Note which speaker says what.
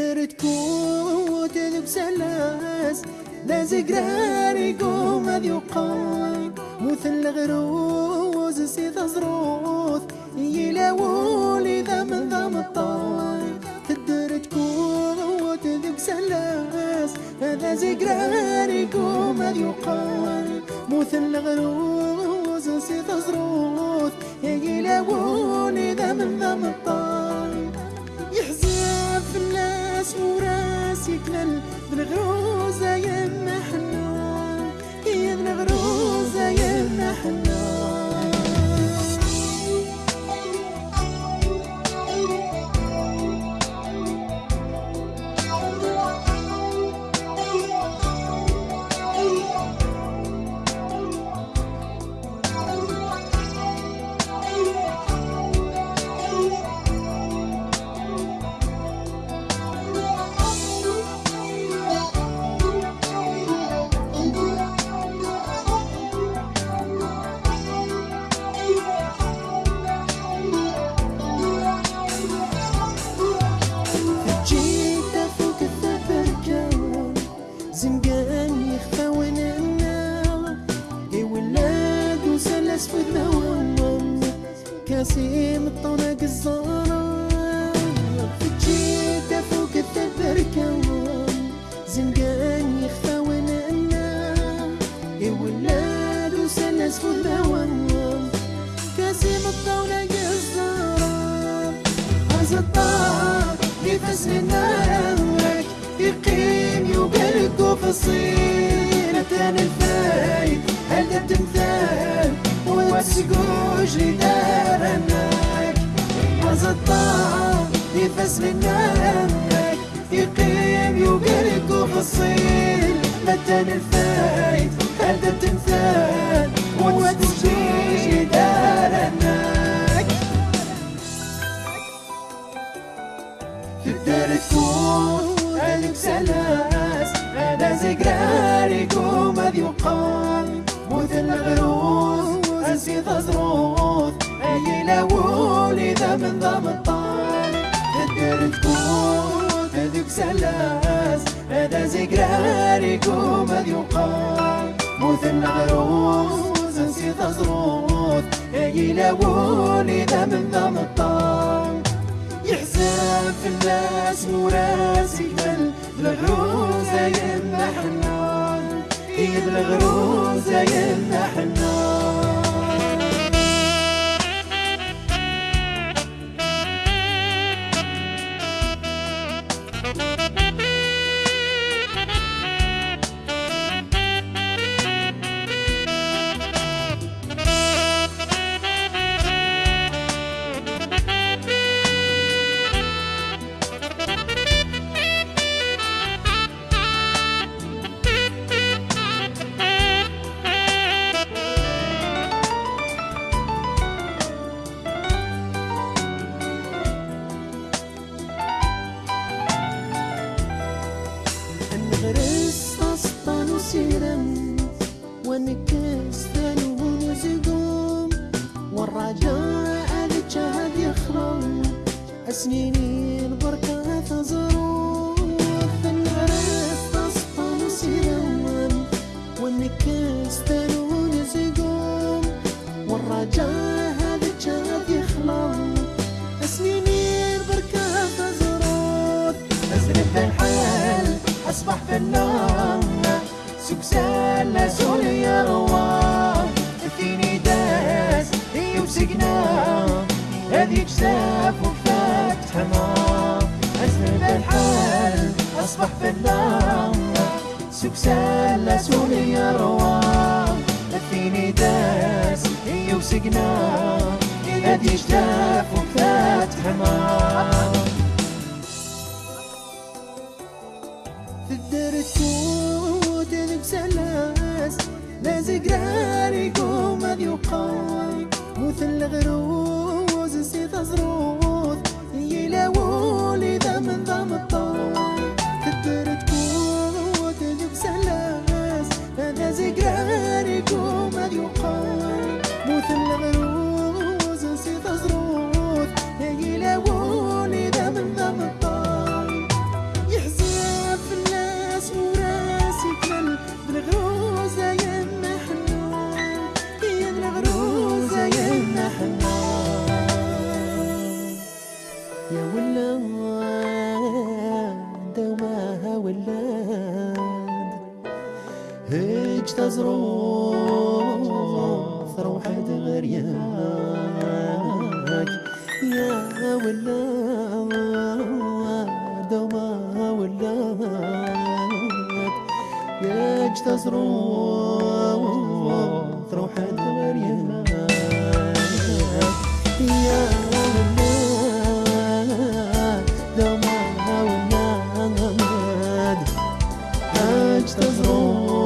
Speaker 1: الدار تكون ذوك سلاس لازق راري قوم ذي قاي مثل غروز سي تزروث يلاولي ذا من ذا في الدار تكون ذوك سلاس هذا زقراري قوم ذي قاي مثل غروز سي تزروث يلاولي ذا من ذا مطاي يحزن في الناس وراس يكلل بالغروزة في الدوام كاسيم الطرق الزهرة جيت فوق التبركان زنقان يخفى وننا اي ولاد وسلس في الدوام كاسيم الطرق الزهرة هذا الطار نفس من نارك يقيم يبرق في الصين الفايد هذا التمثال وتسقوش لدارناك هذا الطار نفس من نارك يقيم في الصين تان الفايد هذا التمثال وتسقوش لدارناك في الدار سلاس زقراري قوم ذي وقام مثل غروس اسي تزروث اي لاولي ذا من ذا في الدار تكون هذيك سلاس أنا زقراري قوم ذي وقام مثل غروس اسي تزروث اي لاولي ذا من ذا مطار. يحزن في الناس وراس يكمل بالغروزة يما حنان هي بالغروزة ونكس ثاني ونزقوم. والرجاء الجهد يخرم. أسنيني البركة تزروف نغرس أسطان وسيرم ونكس ثاني ونزقوم. والرجاء هذا الجهد يخلم أسنيني البركة تزروف أزرق الحال أصبح في النار سوري يا رواه فيني داس هذيك ساف وفات حمار أزرق الحال أصبح لا سوري يا رواه فيني داس هذيك ساف وفات حمار في الدار تكون ذوك سلاس لازق راري قوم ذي وقاي مثل غروز سي تزروث يلاولي ذا من ذا واحد غير ياك. يا ولاد وما ولاد يا جتا ظروف روحت غير ياك. يا ولاد وما ولاد هاج تظروف